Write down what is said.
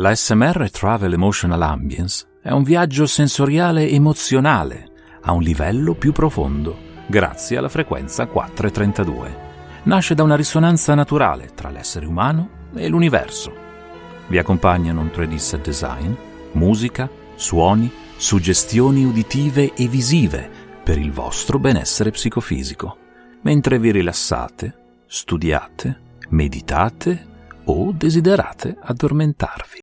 La SMR Travel Emotional Ambience è un viaggio sensoriale emozionale a un livello più profondo, grazie alla frequenza 432. Nasce da una risonanza naturale tra l'essere umano e l'universo. Vi accompagnano un 3D set design, musica, suoni, suggestioni uditive e visive per il vostro benessere psicofisico, mentre vi rilassate, studiate, meditate o desiderate addormentarvi.